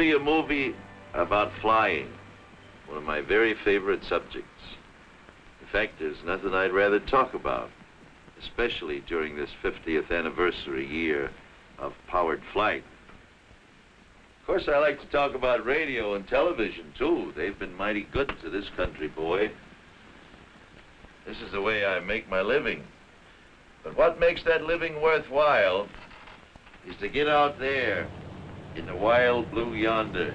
be a movie about flying, one of my very favorite subjects. In fact, there's nothing I'd rather talk about, especially during this 50th anniversary year of powered flight. Of course, I like to talk about radio and television, too. They've been mighty good to this country, boy. This is the way I make my living. But what makes that living worthwhile is to get out there in the wild blue yonder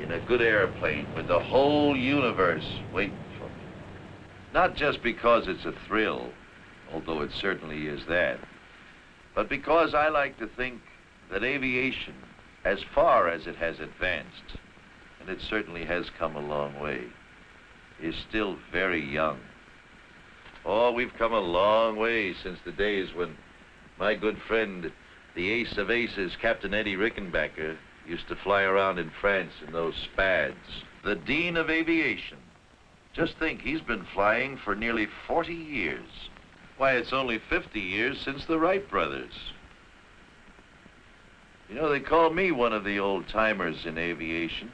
in a good airplane with the whole universe waiting for me. Not just because it's a thrill, although it certainly is that, but because I like to think that aviation, as far as it has advanced, and it certainly has come a long way, is still very young. Oh, we've come a long way since the days when my good friend, the ace of aces, Captain Eddie Rickenbacker, used to fly around in France in those Spads. The Dean of Aviation. Just think, he's been flying for nearly 40 years. Why, it's only 50 years since the Wright brothers. You know, they call me one of the old timers in aviation,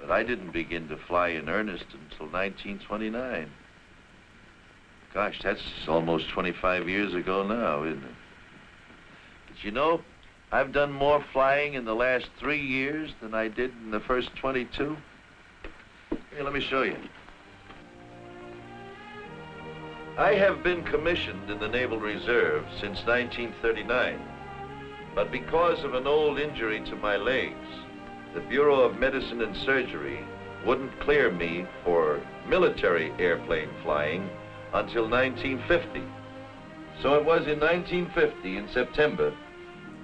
but I didn't begin to fly in earnest until 1929. Gosh, that's almost 25 years ago now, isn't it? You know, I've done more flying in the last three years than I did in the first 22. Here, let me show you. I have been commissioned in the Naval Reserve since 1939, but because of an old injury to my legs, the Bureau of Medicine and Surgery wouldn't clear me for military airplane flying until 1950. So it was in 1950, in September,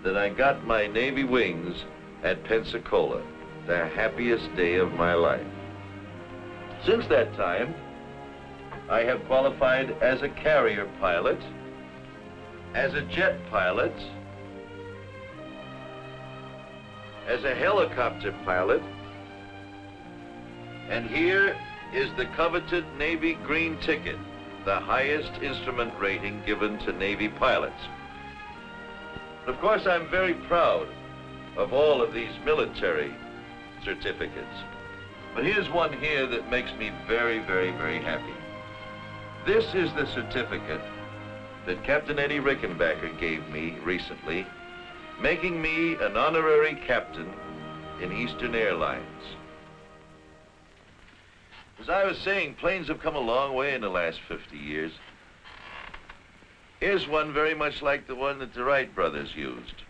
that I got my Navy wings at Pensacola, the happiest day of my life. Since that time, I have qualified as a carrier pilot, as a jet pilot, as a helicopter pilot, and here is the coveted Navy green ticket, the highest instrument rating given to Navy pilots. Of course, I'm very proud of all of these military certificates. But here's one here that makes me very, very, very happy. This is the certificate that Captain Eddie Rickenbacker gave me recently, making me an honorary captain in Eastern Airlines. As I was saying, planes have come a long way in the last 50 years. Here's one very much like the one that the Wright brothers used.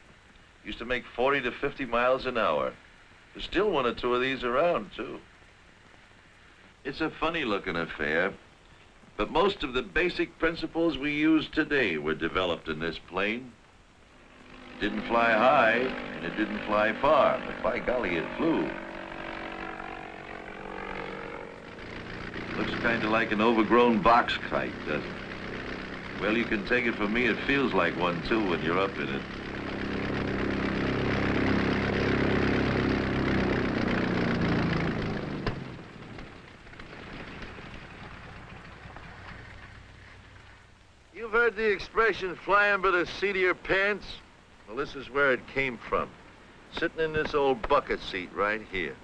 Used to make 40 to 50 miles an hour. There's still one or two of these around, too. It's a funny-looking affair, but most of the basic principles we use today were developed in this plane. It didn't fly high, and it didn't fly far, but by golly, it flew. Looks kind of like an overgrown box kite, doesn't it? Well, you can take it from me, it feels like one, too, when you're up in it. You've heard the expression, flying by the seat of your pants? Well, this is where it came from. Sitting in this old bucket seat right here.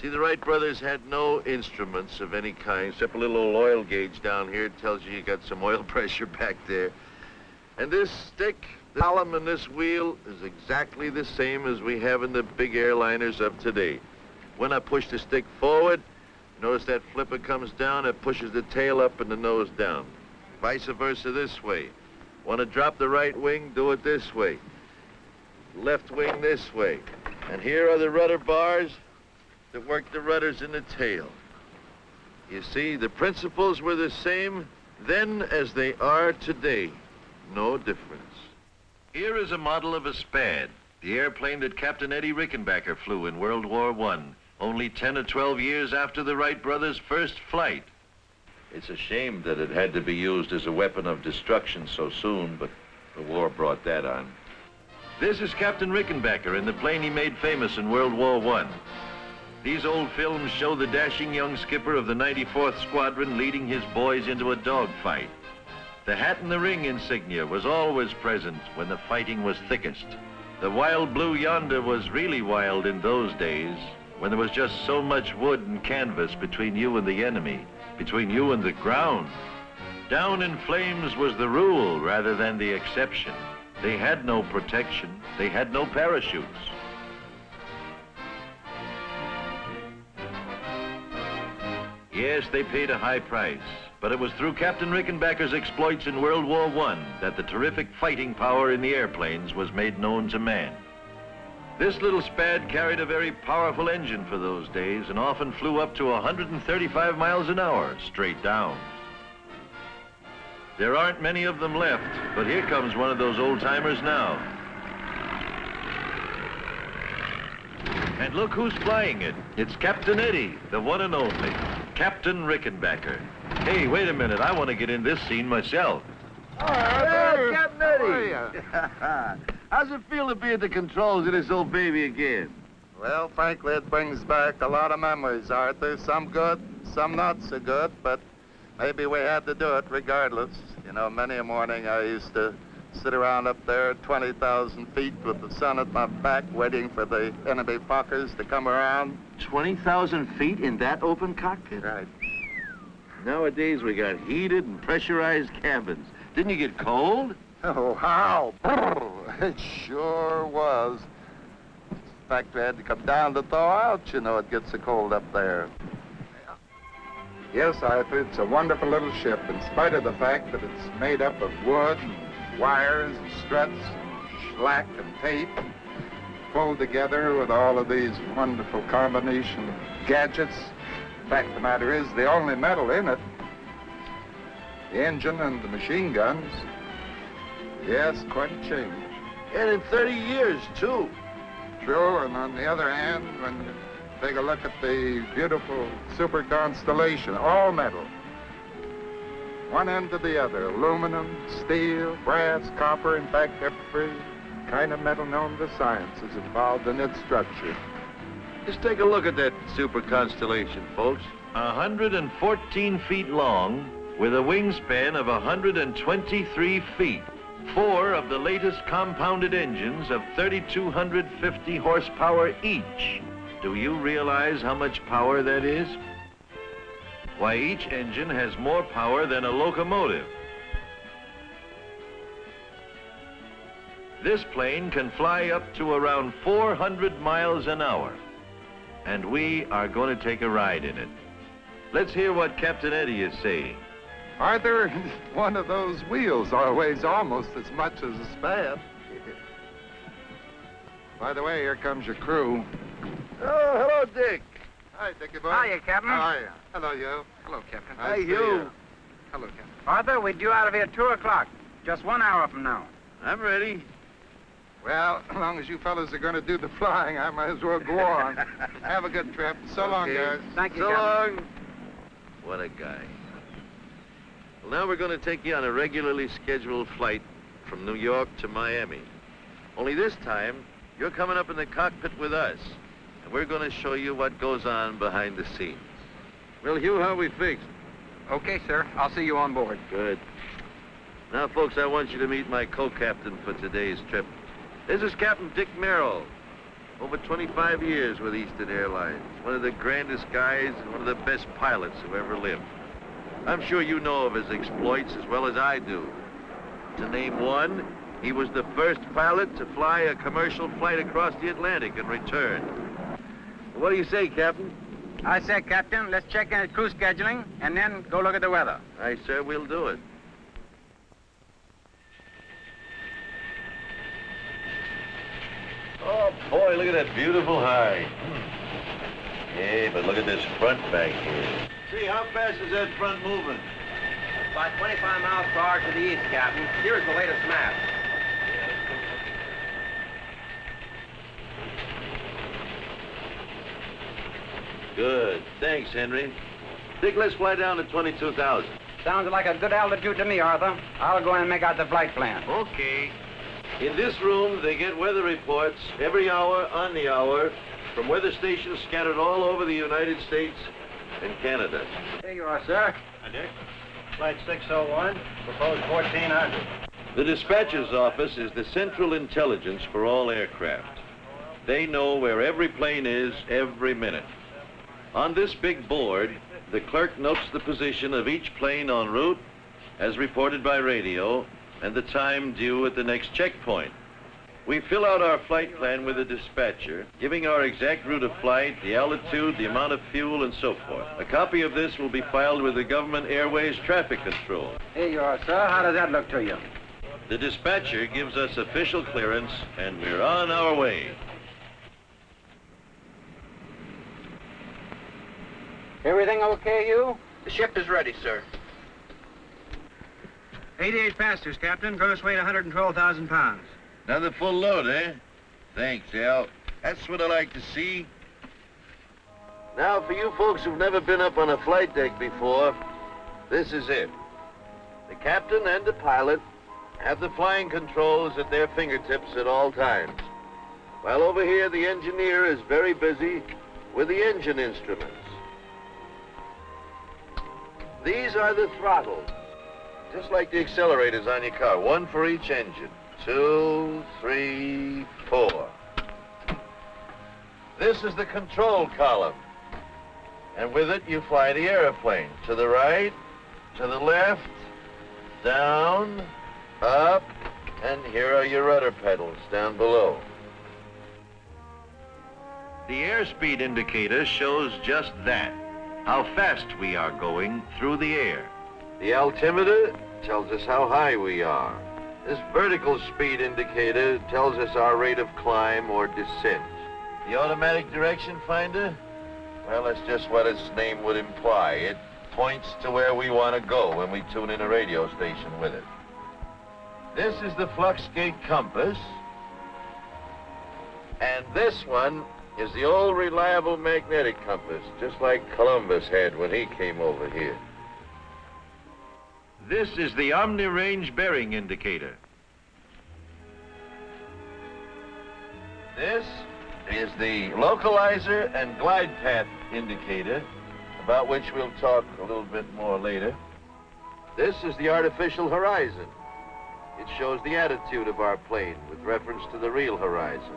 See, the Wright brothers had no instruments of any kind, except a little old oil gauge down here. It tells you you got some oil pressure back there. And this stick, the column and this wheel is exactly the same as we have in the big airliners of today. When I push the stick forward, notice that flipper comes down, it pushes the tail up and the nose down. Vice versa this way. Want to drop the right wing, do it this way. Left wing this way. And here are the rudder bars that worked the rudders in the tail. You see, the principles were the same then as they are today. No difference. Here is a model of a Spad, the airplane that Captain Eddie Rickenbacker flew in World War I, only 10 or 12 years after the Wright brothers' first flight. It's a shame that it had to be used as a weapon of destruction so soon, but the war brought that on. This is Captain Rickenbacker in the plane he made famous in World War I. These old films show the dashing young skipper of the 94th Squadron leading his boys into a dogfight. The hat and the ring insignia was always present when the fighting was thickest. The wild blue yonder was really wild in those days, when there was just so much wood and canvas between you and the enemy, between you and the ground. Down in flames was the rule rather than the exception. They had no protection. They had no parachutes. Yes, they paid a high price, but it was through Captain Rickenbacker's exploits in World War I that the terrific fighting power in the airplanes was made known to man. This little Spad carried a very powerful engine for those days and often flew up to 135 miles an hour straight down. There aren't many of them left, but here comes one of those old-timers now. And look who's flying it. It's Captain Eddie, the one and only, Captain Rickenbacker. Hey, wait a minute. I want to get in this scene myself. Oh, hey, Captain Eddie. How's it feel to be at the controls of this old baby again? Well, frankly, it brings back a lot of memories, Arthur. Some good, some not so good, but maybe we had to do it regardless. You know, many a morning I used to sit around up there 20,000 feet with the sun at my back waiting for the enemy Fokkers to come around. 20,000 feet in that open cockpit? Right. Nowadays we got heated and pressurized cabins. Didn't you get cold? Oh, how? It sure was. In fact, we had to come down to thaw out, you know, it gets so cold up there. Yes, Arthur, it's a wonderful little ship, in spite of the fact that it's made up of wood and wires and struts and slack and tape, pulled together with all of these wonderful combination of gadgets. The fact of the matter is, the only metal in it, the engine and the machine guns, yes, quite a change. And in 30 years, too. True, and on the other hand, when you take a look at the beautiful super constellation, all metal, one end to the other, aluminum, steel, brass, copper, in fact, every kind of metal known to science is involved in its structure. Just take a look at that super constellation, folks. 114 feet long, with a wingspan of 123 feet. Four of the latest compounded engines of 3,250 horsepower each. Do you realize how much power that is? Why, each engine has more power than a locomotive. This plane can fly up to around 400 miles an hour. And we are going to take a ride in it. Let's hear what Captain Eddie is saying. Arthur, one of those wheels weighs almost as much as a Spad. By the way, here comes your crew. Oh, hello, Dick. Hi, Dickie boy. Hiya, Captain. How are you? Hello, you. Hello, Captain. Nice Hey, to you. you. Hello, Captain. Arthur, we're due out of here at 2 o'clock. Just one hour from now. I'm ready. Well, as long as you fellas are going to do the flying, I might as well go on. Have a good trip. So long, guys. Thank you, So Captain. long. What a guy. Well, now we're going to take you on a regularly scheduled flight from New York to Miami. Only this time, you're coming up in the cockpit with us, and we're going to show you what goes on behind the scenes. Well, Hugh, how are we fixed? Okay, sir. I'll see you on board. Good. Now, folks, I want you to meet my co-captain for today's trip. This is Captain Dick Merrill. Over 25 years with Eastern Airlines. One of the grandest guys and one of the best pilots who ever lived. I'm sure you know of his exploits as well as I do. To name one, he was the first pilot to fly a commercial flight across the Atlantic and return. What do you say, Captain? I say, Captain, let's check in at crew scheduling and then go look at the weather. Aye, sir, we'll do it. Oh, boy, look at that beautiful high. Hey, but look at this front back here. See, how fast is that front moving? About 25 miles per hour to the east, Captain. Here's the latest map. Good. Thanks, Henry. Dick, let's fly down to 22,000. Sounds like a good altitude to me, Arthur. I'll go in and make out the flight plan. Okay. In this room, they get weather reports every hour on the hour from weather stations scattered all over the United States and Canada. Here you are, sir. Hi, Dick. Flight 601, proposed 1400. The dispatcher's office is the central intelligence for all aircraft. They know where every plane is every minute. On this big board, the clerk notes the position of each plane en route, as reported by radio, and the time due at the next checkpoint. We fill out our flight plan with the dispatcher, giving our exact route of flight, the altitude, the amount of fuel, and so forth. A copy of this will be filed with the Government Airways Traffic Control. Here you are, sir. How does that look to you? The dispatcher gives us official clearance, and we're on our way. Everything okay, you? The ship is ready, sir. 88 passengers, Captain. Gross weight 112,000 pounds. Another full load, eh? Thanks, Al. That's what I like to see. Now, for you folks who've never been up on a flight deck before, this is it. The captain and the pilot have the flying controls at their fingertips at all times. While over here, the engineer is very busy with the engine instruments. These are the throttles, just like the accelerators on your car, one for each engine. Two, three, four. This is the control column. And with it, you fly the airplane. To the right, to the left, down, up, and here are your rudder pedals down below. The airspeed indicator shows just that, how fast we are going through the air. The altimeter tells us how high we are. This vertical speed indicator tells us our rate of climb or descent. The automatic direction finder? Well, that's just what its name would imply. It points to where we want to go when we tune in a radio station with it. This is the flux gate compass. And this one is the old reliable magnetic compass, just like Columbus had when he came over here. This is the Omni-Range bearing indicator. This is the localizer and glide path indicator, about which we'll talk a little bit more later. This is the artificial horizon. It shows the attitude of our plane with reference to the real horizon.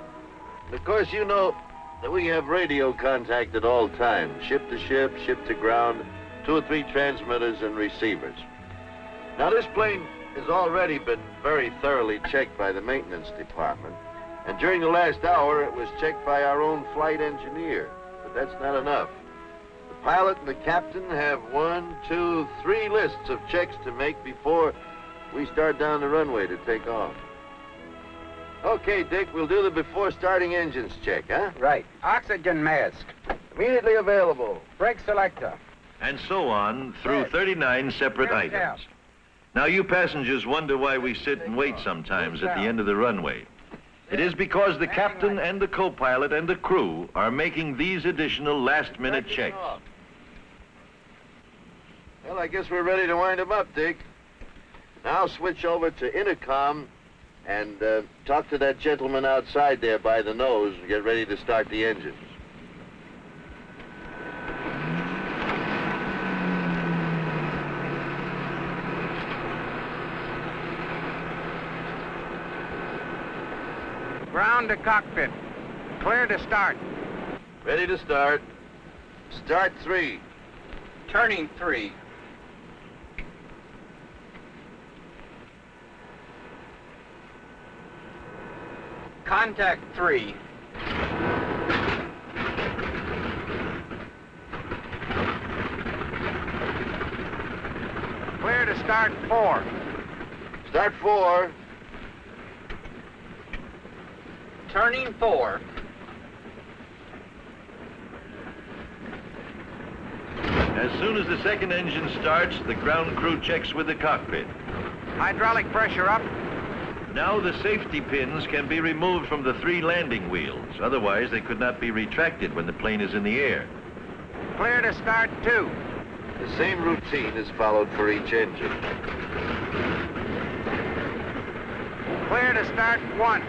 Of course, you know that we have radio contact at all times, ship to ship, ship to ground, two or three transmitters and receivers. Now, this plane has already been very thoroughly checked by the maintenance department. And during the last hour, it was checked by our own flight engineer. But that's not enough. The pilot and the captain have one, two, three lists of checks to make before we start down the runway to take off. Okay, Dick, we'll do the before starting engines check, huh? Right. Oxygen mask. Immediately available. Brake selector. And so on through Yes. 39 separate Yes, items. yeah. Now, you passengers wonder why we sit and wait sometimes at the end of the runway. It is because the captain and the co-pilot and the crew are making these additional last-minute checks. Well, I guess we're ready to wind them up, Dick. Now switch over to intercom and uh, talk to that gentleman outside there by the nose and get ready to start the engines. Ground to cockpit. Clear to start. Ready to start. Start three. Turning three. Contact three. Clear to start four. Start four. Turning four. As soon as the second engine starts, the ground crew checks with the cockpit. Hydraulic pressure up. Now the safety pins can be removed from the three landing wheels. Otherwise, they could not be retracted when the plane is in the air. Clear to start two. The same routine is followed for each engine. Clear to start one.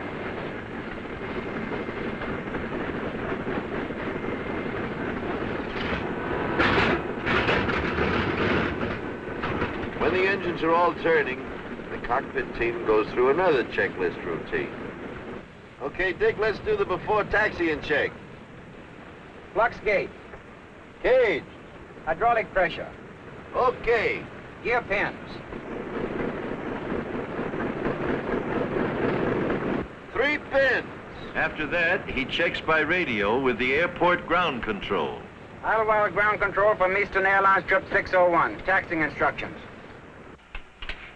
When the engines are all turning, the cockpit team goes through another checklist routine. Okay, Dick, let's do the before taxiing check. Flux gate. Cage. Hydraulic pressure. Okay. Gear pins. Three pins. After that, he checks by radio with the airport ground control. Idlewild ground control from Eastern Airlines trip 601. Taxing instructions.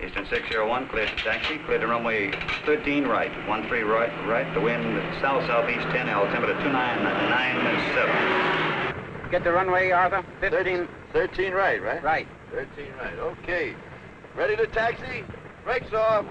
Eastern 601, clear to taxi, clear to runway 13 right, 13 right, right, the wind south-southeast 10, altimeter 2997. Get the runway, Arthur. 15. 13 right, right? Right. 13 right. Okay. Ready to taxi? Brakes off.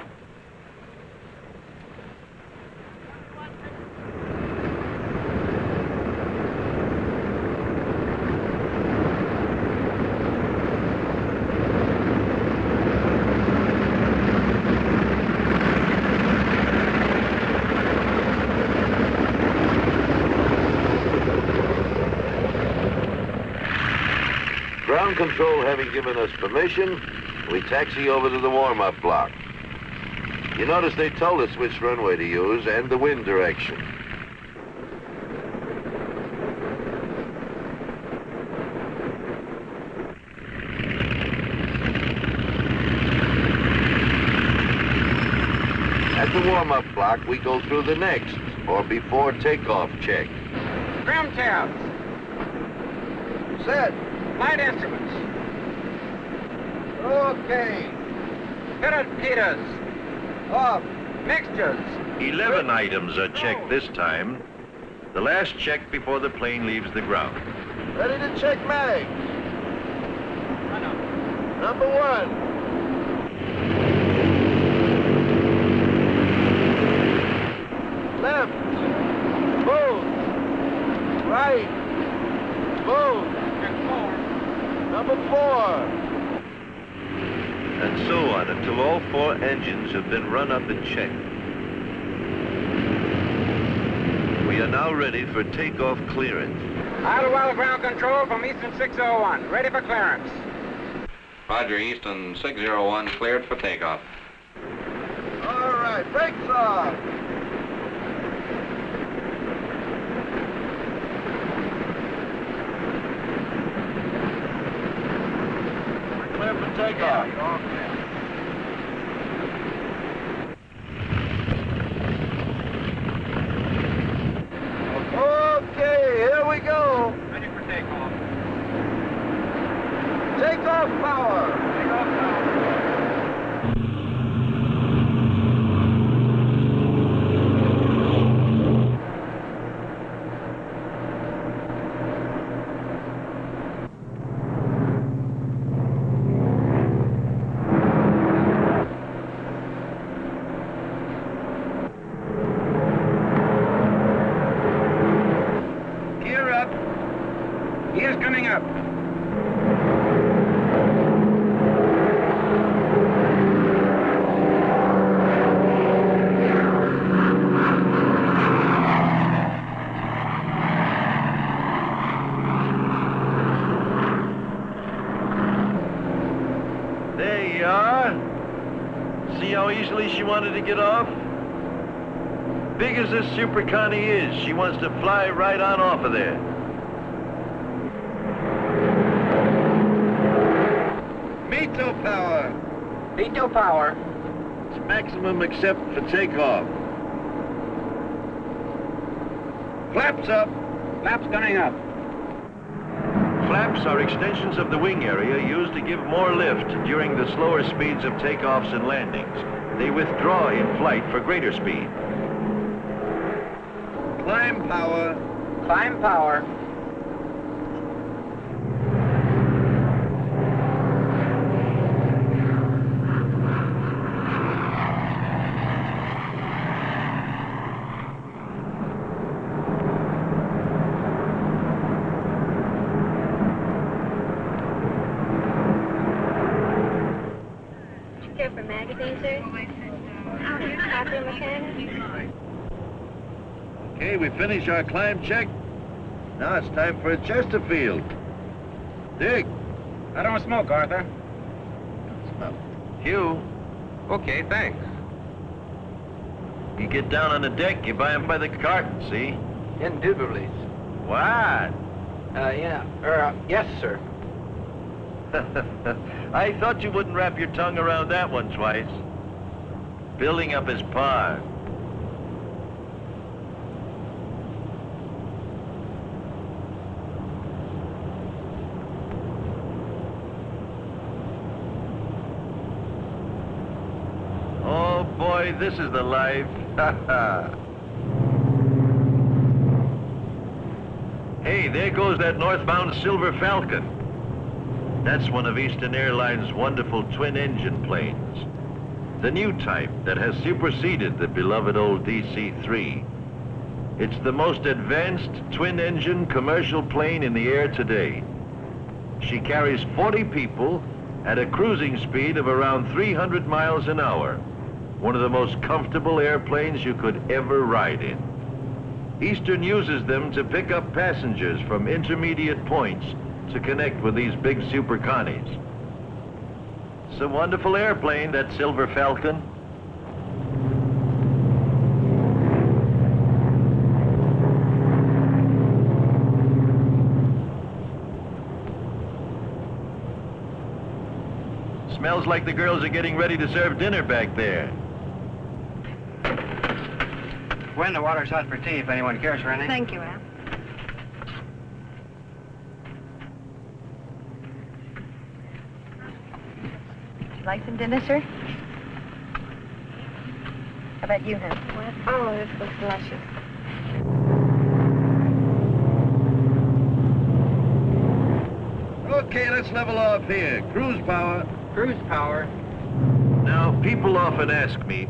Ground control having given us permission, we taxi over to the warm-up block. You notice they told us which runway to use and the wind direction. At the warm-up block, we go through the next, or before takeoff check. Trim tabs. Set. Flight instruments. Okay. Pitot heaters. Off. Mixtures. Eleven items are checked this time. The last check before the plane leaves the ground. Ready to check mags. Number one. Left. Both. Right. Both. Number four. And so on until all four engines have been run up and checked. We are now ready for takeoff clearance. Idlewild ground control from Eastern 601. Ready for clearance. Roger, Eastern 601, cleared for takeoff. All right. Brakes off. We're clear for takeoff. Okay, here we go. Ready for takeoff. Takeoff power. Takeoff now. Gear up. Gear's coming up. There you are. See how easily she wanted to get off? Big as this Super Connie is, she wants to fly right on off of there. METO power. V2 power. It's maximum except for takeoff. Flaps up. Flaps coming up. Flaps are extensions of the wing area used to give more lift during the slower speeds of takeoffs and landings. They withdraw in flight for greater speed. Climb power. Climb power. Here for magazine, sir. Bathroom mechanic. Okay, we finish our climb check. Now it's time for a Chesterfield. Dick, I don't smoke, Arthur. Hugh, Okay, thanks. You get down on the deck, you buy 'em by the carton, see? Indubitably. What? Uh, yeah. Er, uh, yes, sir. I thought you wouldn't wrap your tongue around that one twice. Building up his par. Oh boy, this is the life. hey, there goes that northbound Silver Falcon. That's one of Eastern Airlines' wonderful twin-engine planes. The new type that has superseded the beloved old DC-3. It's the most advanced twin-engine commercial plane in the air today. She carries 40 people at a cruising speed of around 300 miles an hour. One of the most comfortable airplanes you could ever ride in. Eastern uses them to pick up passengers from intermediate points to connect with these big super connies. It's a wonderful airplane, that Silver Falcon. Smells like the girls are getting ready to serve dinner back there. When the water's hot for tea, if anyone cares for anything. Thank you, Al. Would you like some dinner, sir? How about you, hon? Oh, this looks delicious. Okay, let's level off here. Cruise power. Cruise power. Now, people often ask me,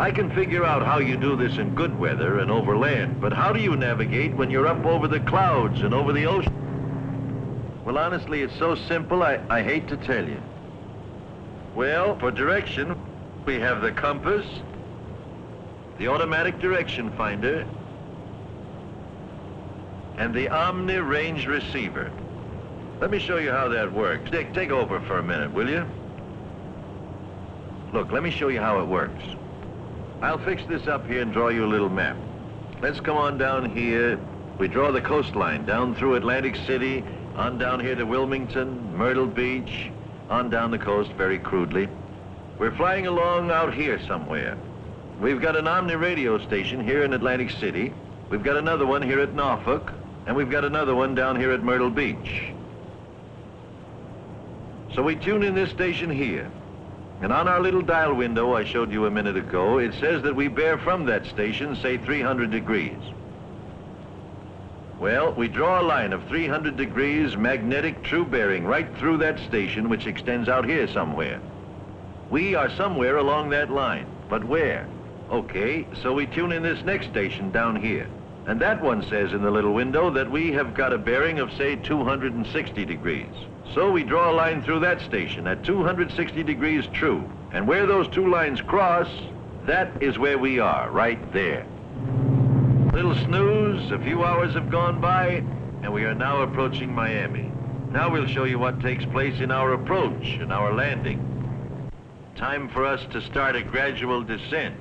I can figure out how you do this in good weather and over land, but how do you navigate when you're up over the clouds and over the ocean? Well, honestly, it's so simple, I, I hate to tell you. Well, for direction, we have the compass, the automatic direction finder, and the Omni range receiver. Let me show you how that works. Dick, take over for a minute, will you? Look, let me show you how it works. I'll fix this up here and draw you a little map. Let's come on down here. We draw the coastline down through Atlantic City, on down here to Wilmington, Myrtle Beach, on down the coast very crudely. We're flying along out here somewhere. We've got an Omni radio station here in Atlantic City. We've got another one here at Norfolk, and we've got another one down here at Myrtle Beach. So we tune in this station here. And on our little dial window I showed you a minute ago, it says that we bear from that station, say 300 degrees. Well, we draw a line of 300 degrees magnetic true bearing right through that station, which extends out here somewhere. We are somewhere along that line, but where? Okay, so we tune in this next station down here. And that one says in the little window that we have got a bearing of, say, 260 degrees. So we draw a line through that station at 260 degrees true. And where those two lines cross, that is where we are, right there. Little snooze, a few hours have gone by, and we are now approaching Miami. Now we'll show you what takes place in our approach and our landing. Time for us to start a gradual descent.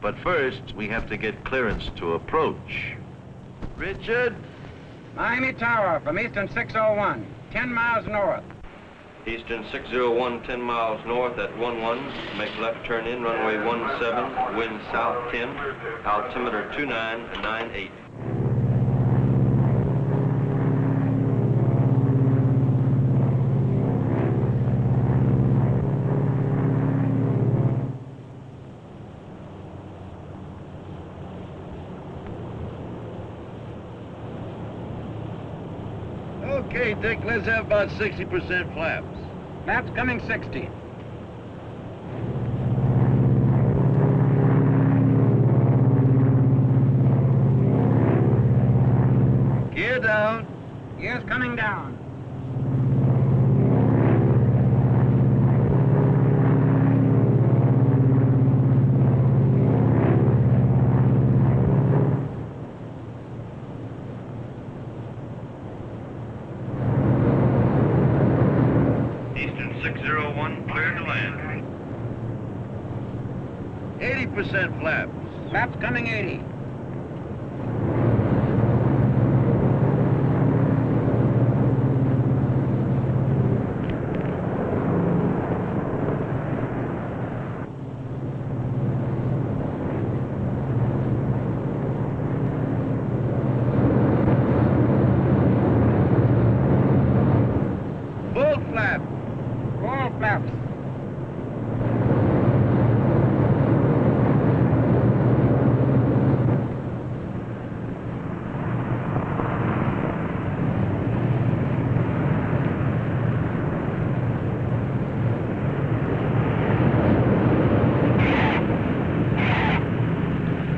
But first, we have to get clearance to approach. Richard? Miami Tower from Eastern 601, 10 miles north. Eastern 601, 10 miles north at 11. Make left turn in, runway 17, wind south 10, altimeter 2998. Okay, Dick, let's have about 60% flaps. Maps coming 60. Gear down. Gears coming down. Eastern 601, clear to land. Percent flaps. Flaps coming 80. Full flap. Full flaps.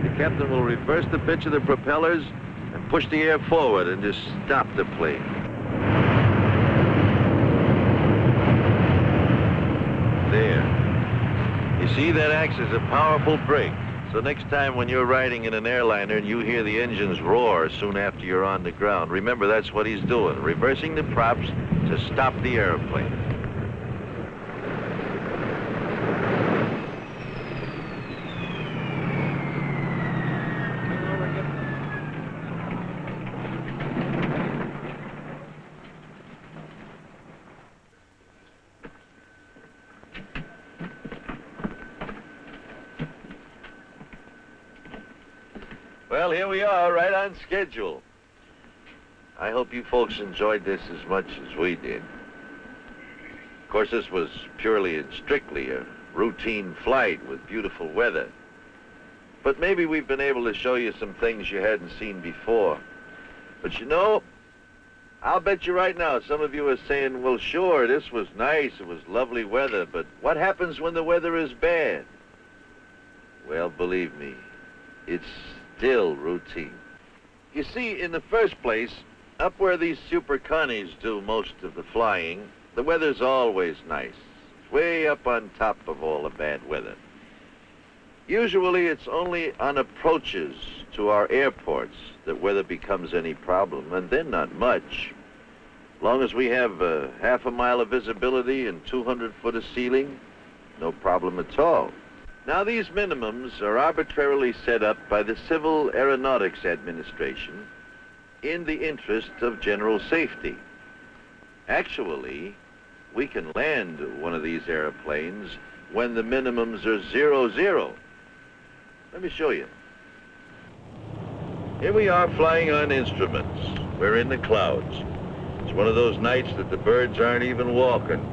The captain will reverse the pitch of the propellers and push the air forward and just stop the plane. There. You see, that acts as a powerful brake. So next time when you're riding in an airliner and you hear the engines roar soon after you're on the ground, remember that's what he's doing, reversing the props to stop the airplane. Well, here we are, right on schedule. I hope you folks enjoyed this as much as we did. Of course, this was purely and strictly a routine flight with beautiful weather. But maybe we've been able to show you some things you hadn't seen before. But you know, I'll bet you right now some of you are saying, well, sure, this was nice, it was lovely weather, but what happens when the weather is bad? Well, believe me, it's still routine. You see, in the first place, up where these super connies do most of the flying, the weather's always nice. Way up on top of all the bad weather. Usually it's only on approaches to our airports that weather becomes any problem, and then not much. Long as we have uh, half a mile of visibility and 200 foot of ceiling, no problem at all. Now, these minimums are arbitrarily set up by the Civil Aeronautics Administration in the interest of general safety. Actually, we can land one of these airplanes when the minimums are zero zero. Let me show you. Here we are flying on instruments. We're in the clouds. It's one of those nights that the birds aren't even walking.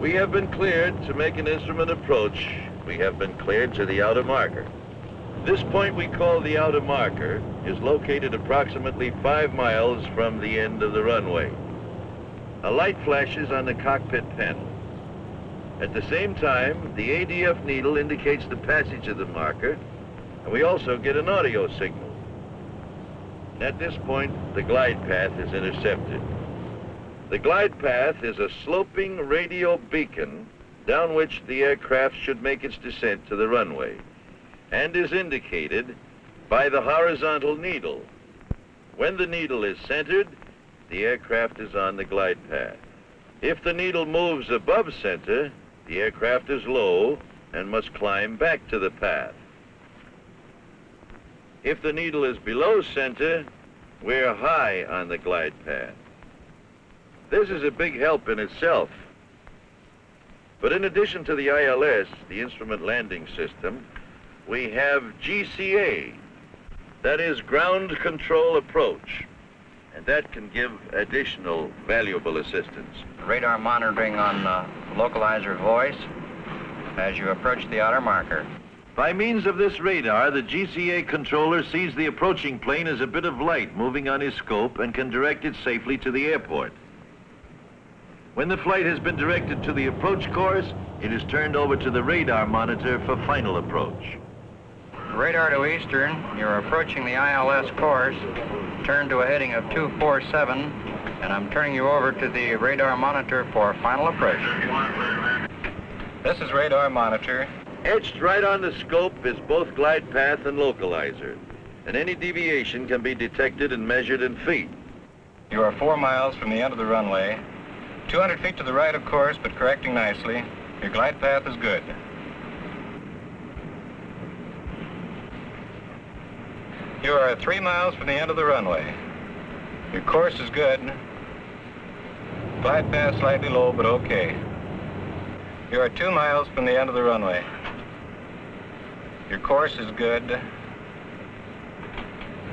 We have been cleared to make an instrument approach. We have been cleared to the outer marker. This point we call the outer marker is located approximately five miles from the end of the runway. A light flashes on the cockpit panel. At the same time, the ADF needle indicates the passage of the marker, and we also get an audio signal. At this point, the glide path is intercepted. The glide path is a sloping radio beacon down which the aircraft should make its descent to the runway and is indicated by the horizontal needle. When the needle is centered, the aircraft is on the glide path. If the needle moves above center, the aircraft is low and must climb back to the path. If the needle is below center, we're high on the glide path. This is a big help in itself. But in addition to the ILS, the Instrument Landing System, we have GCA, that is Ground Control Approach, and that can give additional valuable assistance. Radar monitoring on uh, localizer voice as you approach the outer marker. By means of this radar, the GCA controller sees the approaching plane as a bit of light moving on his scope and can direct it safely to the airport. When the flight has been directed to the approach course, it is turned over to the radar monitor for final approach. Radar to eastern, you're approaching the ILS course. Turn to a heading of 247, and I'm turning you over to the radar monitor for final approach. This is radar monitor. Etched right on the scope is both glide path and localizer, and any deviation can be detected and measured in feet. You are four miles from the end of the runway. 200 feet to the right, of course, but correcting nicely. Your glide path is good. You are three miles from the end of the runway. Your course is good. Glide path slightly low, but okay. You are two miles from the end of the runway. Your course is good.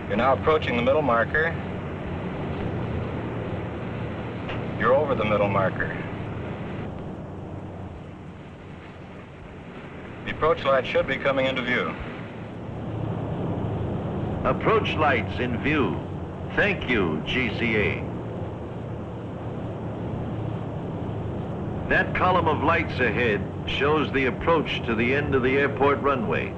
You're now approaching the middle marker. You're over the middle marker. The approach light should be coming into view. Approach lights in view. Thank you, GCA. That column of lights ahead shows the approach to the end of the airport runway.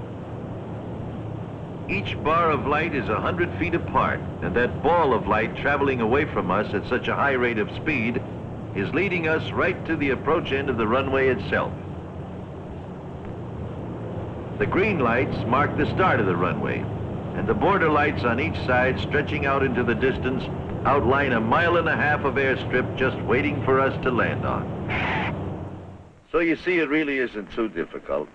Each bar of light is 100 feet apart, and that ball of light traveling away from us at such a high rate of speed is leading us right to the approach end of the runway itself. The green lights mark the start of the runway, and the border lights on each side stretching out into the distance outline a mile and a half of airstrip just waiting for us to land on. So you see, it really isn't too difficult.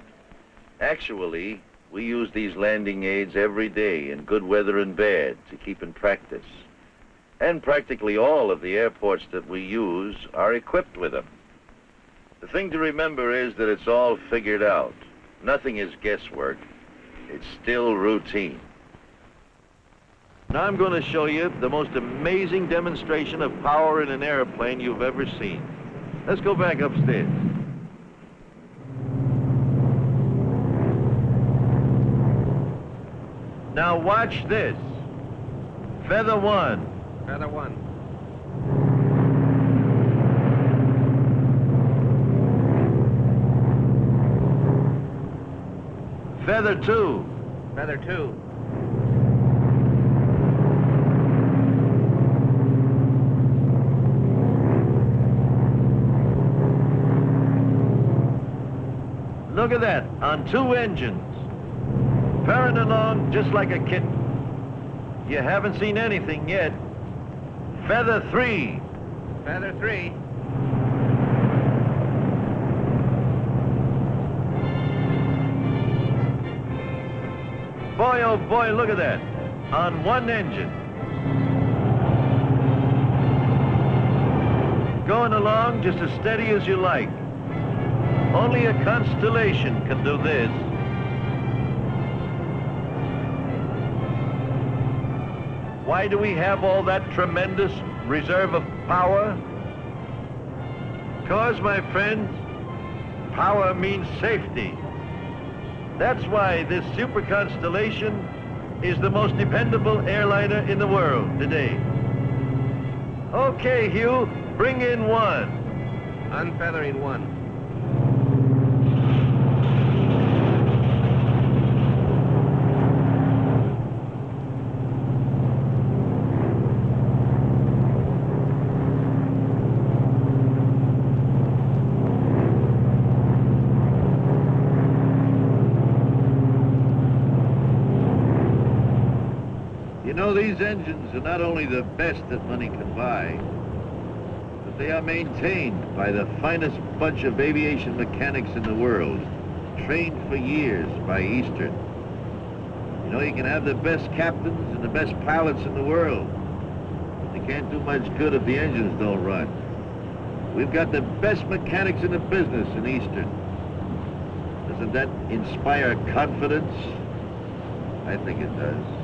Actually, we use these landing aids every day in good weather and bad to keep in practice. And practically all of the airports that we use are equipped with them. The thing to remember is that it's all figured out. Nothing is guesswork. It's still routine. Now I'm going to show you the most amazing demonstration of power in an airplane you've ever seen. Let's go back upstairs. Now watch this. Feather one. Feather one. Feather two. Feather two. Look at that, on two engines. Purring along just like a kitten. You haven't seen anything yet. Feather three. Feather three. Boy, oh boy, look at that. On one engine. Going along just as steady as you like. Only a constellation can do this. Why do we have all that tremendous reserve of power? Because, my friends, power means safety. That's why this super constellation is the most dependable airliner in the world today. Okay, Hugh, bring in one. Unfeathering one. You know, these are not only the best that money can buy, but they are maintained by the finest bunch of aviation mechanics in the world, trained for years by Eastern. You know, you can have the best captains and the best pilots in the world. But they can't do much good if the engines don't run. We've got the best mechanics in the business in Eastern. Doesn't that inspire confidence? I think it does.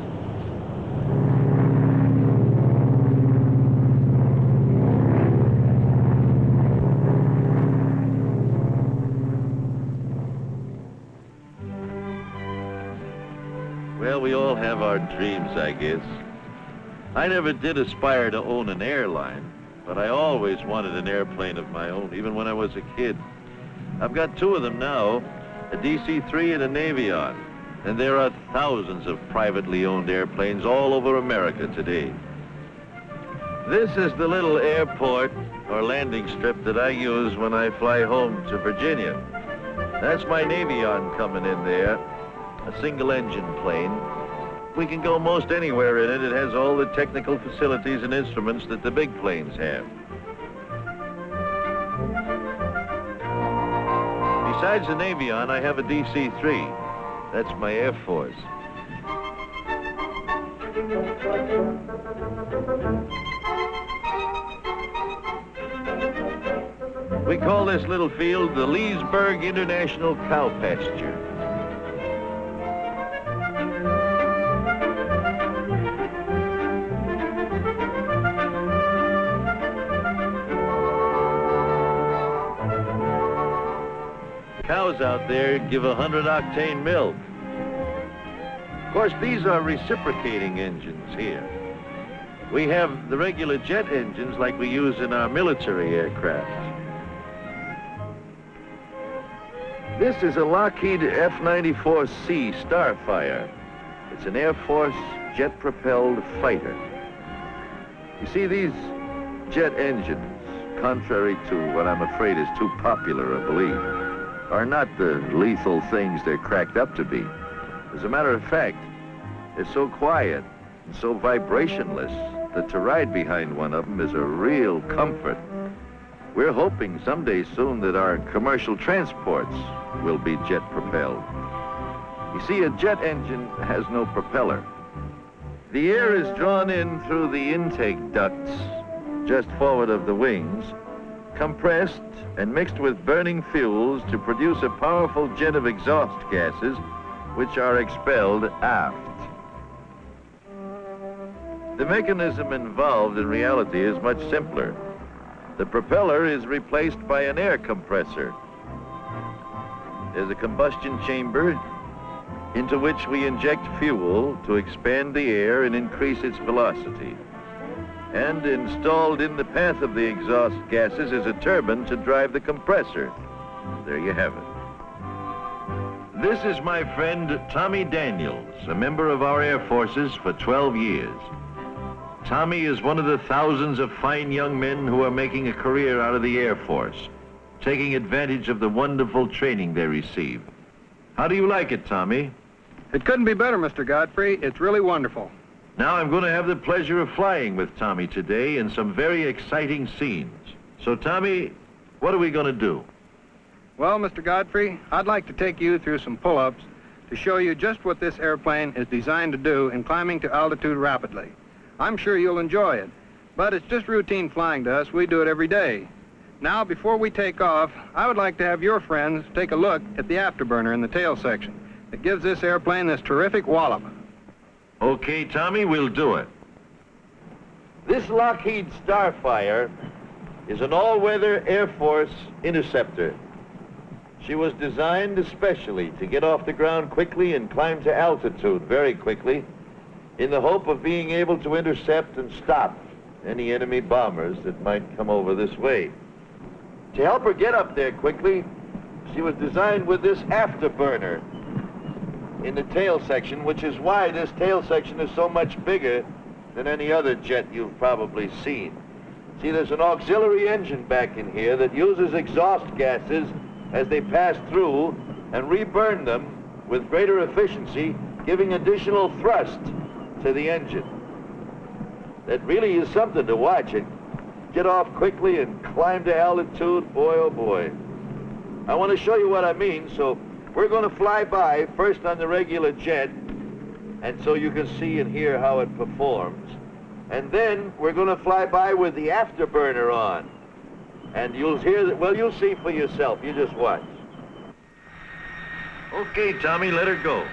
Dreams, I guess. I never did aspire to own an airline, but I always wanted an airplane of my own, even when I was a kid. I've got two of them now, a DC-3 and a Navion, and there are thousands of privately owned airplanes all over America today. This is the little airport or landing strip that I use when I fly home to Virginia. That's my Navion coming in there, a single engine plane. We can go most anywhere in it. It has all the technical facilities and instruments that the big planes have. Besides the Navion, I have a DC-3. That's my Air Force. We call this little field the Leesburg International Cow Pasture. Cows out there give a 100 octane milk. Of course, these are reciprocating engines here. We have the regular jet engines like we use in our military aircraft. This is a Lockheed F-94C Starfire. It's an Air Force jet-propelled fighter. You see, these jet engines, contrary to what I'm afraid is too popular a belief, are not the lethal things they're cracked up to be. As a matter of fact, they're so quiet and so vibrationless that to ride behind one of them is a real comfort. We're hoping someday soon that our commercial transports will be jet propelled. You see, a jet engine has no propeller. The air is drawn in through the intake ducts just forward of the wings, compressed and mixed with burning fuels to produce a powerful jet of exhaust gases which are expelled aft. The mechanism involved in reality is much simpler. The propeller is replaced by an air compressor. There's a combustion chamber into which we inject fuel to expand the air and increase its velocity. And installed in the path of the exhaust gases is a turbine to drive the compressor. There you have it. This is my friend Tommy Daniels, a member of our Air Forces for 12 years. Tommy is one of the thousands of fine young men who are making a career out of the Air Force, taking advantage of the wonderful training they receive. How do you like it, Tommy? It couldn't be better, Mr. Godfrey. It's really wonderful. Now I'm going to have the pleasure of flying with Tommy today in some very exciting scenes. So, Tommy, what are we going to do? Well, Mr. Godfrey, I'd like to take you through some pull-ups to show you just what this airplane is designed to do in climbing to altitude rapidly. I'm sure you'll enjoy it, but it's just routine flying to us. We do it every day. Now, before we take off, I would like to have your friends take a look at the afterburner in the tail section. It gives this airplane this terrific wallop. Okay, Tommy, we'll do it. This Lockheed Starfire is an all-weather Air Force interceptor. She was designed especially to get off the ground quickly and climb to altitude very quickly in the hope of being able to intercept and stop any enemy bombers that might come over this way. To help her get up there quickly, she was designed with this afterburner in the tail section, which is why this tail section is so much bigger than any other jet you've probably seen. See, there's an auxiliary engine back in here that uses exhaust gases as they pass through and reburn them with greater efficiency, giving additional thrust to the engine. That really is something to watch. It get off quickly and climb to altitude, boy oh boy. I want to show you what I mean, so we're going to fly by first on the regular jet, and so you can see and hear how it performs. And then we're going to fly by with the afterburner on. And you'll hear that, well, you'll see for yourself. You just watch. Okay, Tommy, let her go.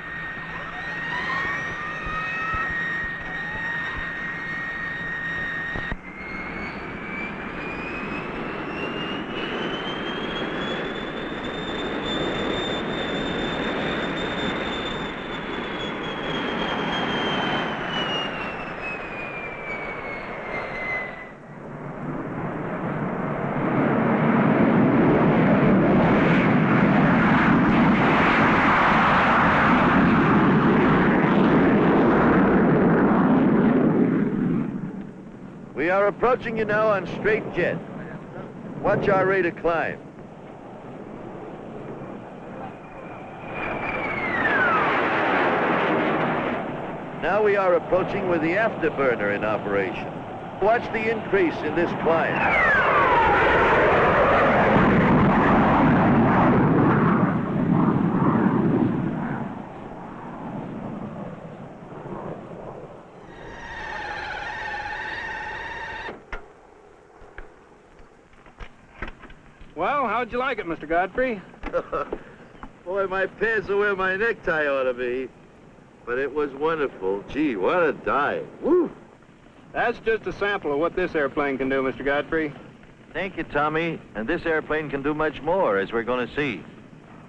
We approaching you now on straight jet. Watch our rate of climb. Now we are approaching with the afterburner in operation. Watch the increase in this climb. Well, how'd you like it, Mr. Godfrey? Boy, my pants are where my necktie ought to be. But it was wonderful. Gee, what a dive. Woo! That's just a sample of what this airplane can do, Mr. Godfrey. Thank you, Tommy. And this airplane can do much more, as we're going to see.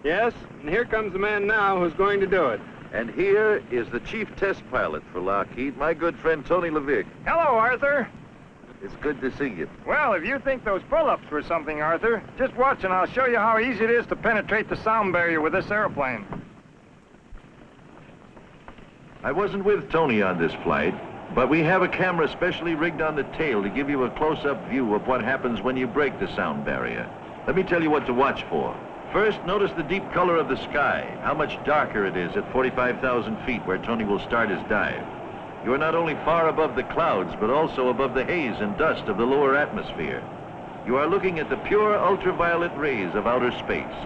Yes, and here comes the man now who's going to do it. And here is the chief test pilot for Lockheed, my good friend Tony LeVier. Hello, Arthur. It's good to see you. Well, if you think those pull-ups were something, Arthur, just watch and I'll show you how easy it is to penetrate the sound barrier with this airplane. I wasn't with Tony on this flight, but we have a camera specially rigged on the tail to give you a close-up view of what happens when you break the sound barrier. Let me tell you what to watch for. First, notice the deep color of the sky, how much darker it is at 45,000 feet where Tony will start his dive. You are not only far above the clouds, but also above the haze and dust of the lower atmosphere. You are looking at the pure ultraviolet rays of outer space.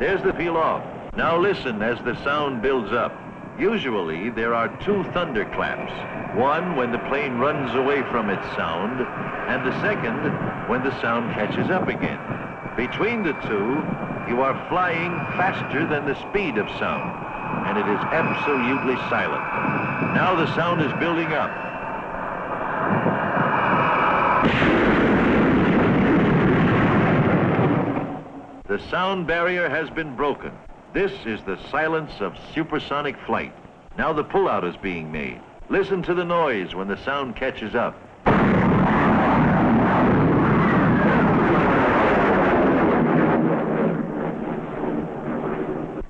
There's the peel off. Now listen as the sound builds up. Usually, there are two thunderclaps. One when the plane runs away from its sound, and the second when the sound catches up again. Between the two, you are flying faster than the speed of sound, and it is absolutely silent. Now the sound is building up. The sound barrier has been broken. This is the silence of supersonic flight. Now the pullout is being made. Listen to the noise when the sound catches up.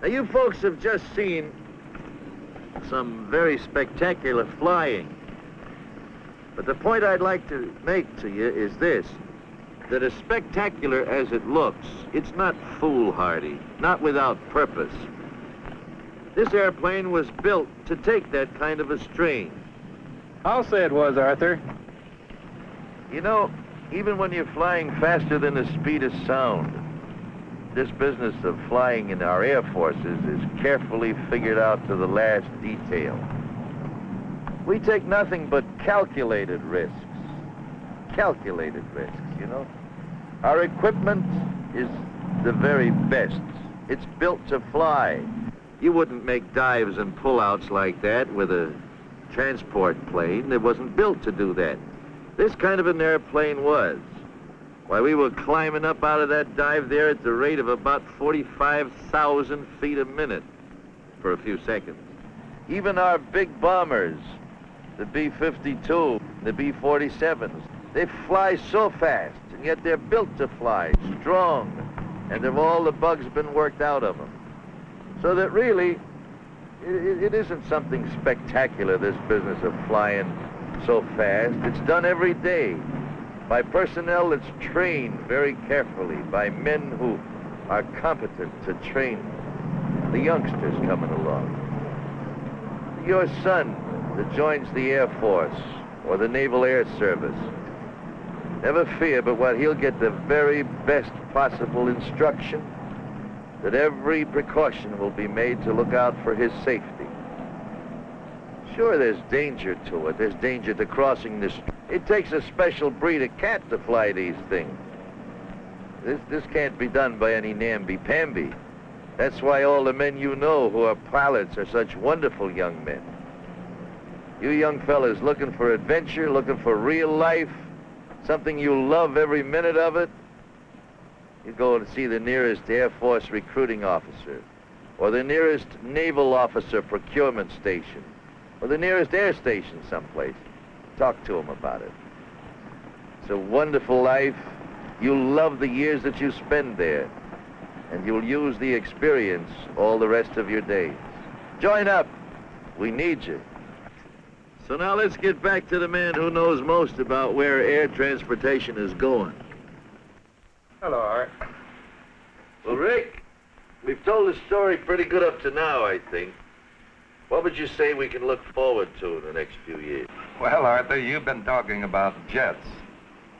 Now you folks have just seen some very spectacular flying. But the point I'd like to make to you is this, that as spectacular as it looks, it's not foolhardy, not without purpose. This airplane was built to take that kind of a strain. I'll say it was, Arthur. You know, even when you're flying faster than the speed of sound, this business of flying in our air forces is carefully figured out to the last detail. We take nothing but calculated risks. Calculated risks, you know? Our equipment is the very best. It's built to fly. You wouldn't make dives and pullouts like that with a transport plane. It wasn't built to do that. This kind of an airplane was. Why, we were climbing up out of that dive there at the rate of about 45,000 feet a minute for a few seconds. Even our big bombers, the B-52, the B-47s, they fly so fast, and yet they're built to fly, strong, and have all the bugs been worked out of them. So that really, it, it isn't something spectacular, this business of flying so fast. It's done every day by personnel that's trained very carefully, by men who are competent to train the youngsters coming along. Your son that joins the Air Force or the Naval Air Service, never fear but what he'll get the very best possible instruction, that every precaution will be made to look out for his safety. Sure, there's danger to it. There's danger to crossing this. It takes a special breed of cat to fly these things. This, this can't be done by any namby-pamby. That's why all the men you know who are pilots are such wonderful young men. You young fellas looking for adventure, looking for real life, something you love every minute of it, you go and see the nearest Air Force recruiting officer, or the nearest naval officer procurement station, or the nearest air station someplace. Talk to them about it. It's a wonderful life. You'll love the years that you spend there, and you'll use the experience all the rest of your days. Join up. We need you. So now let's get back to the man who knows most about where air transportation is going. Hello, Art. Well, Rick, we've told the story pretty good up to now, I think. What would you say we can look forward to in the next few years? Well, Arthur, you've been talking about jets.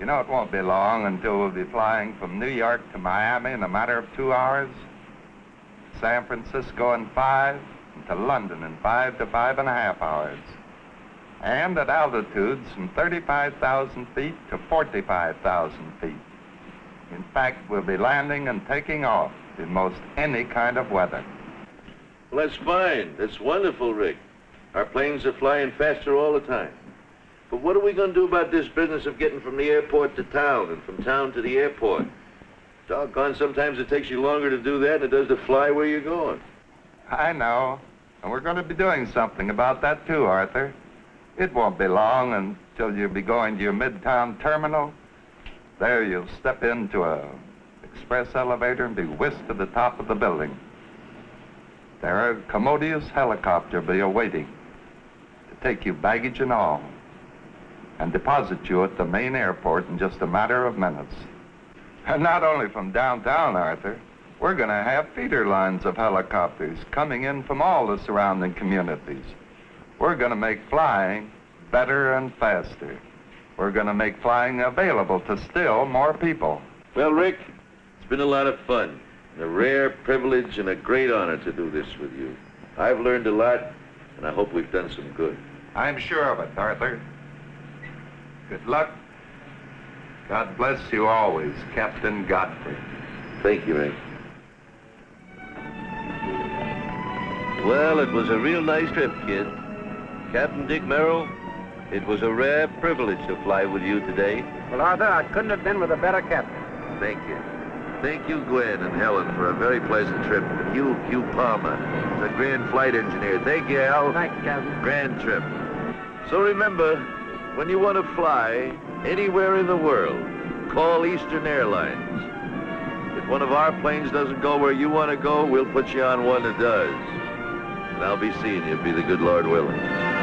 You know, it won't be long until we'll be flying from New York to Miami in a matter of two hours, San Francisco in five, and to London in five to five and a half hours. And at altitudes from 35,000 feet to 45,000 feet. In fact, we'll be landing and taking off in most any kind of weather. Well, that's fine. That's wonderful, Rick. Our planes are flying faster all the time. But what are we going to do about this business of getting from the airport to town and from town to the airport? Doggone, sometimes it takes you longer to do that than it does to fly where you're going. I know. And we're going to be doing something about that too, Arthur. It won't be long until you'll be going to your midtown terminal. There you'll step into a express elevator and be whisked to the top of the building. There a commodious helicopter be awaiting to take you baggage and all and deposit you at the main airport in just a matter of minutes. And not only from downtown, Arthur. We're going to have feeder lines of helicopters coming in from all the surrounding communities. We're going to make flying better and faster. We're going to make flying available to still more people. Well, Rick, it's been a lot of fun. A rare privilege and a great honor to do this with you. I've learned a lot, and I hope we've done some good. I'm sure of it, Arthur. Good luck. God bless you always, Captain Godfrey. Thank you, Rick. Well, it was a real nice trip, kid. Captain Dick Merrill, it was a rare privilege to fly with you today. Well, Arthur, I couldn't have been with a better captain. Thank you. Thank you, Gwen and Helen, for a very pleasant trip. You, Hugh Palmer, the grand flight engineer. Thank you, Al. Thank you, Captain. Grand trip. So remember, when you want to fly anywhere in the world, call Eastern Airlines. If one of our planes doesn't go where you want to go, we'll put you on one that does. And I'll be seeing you, be the good Lord willing.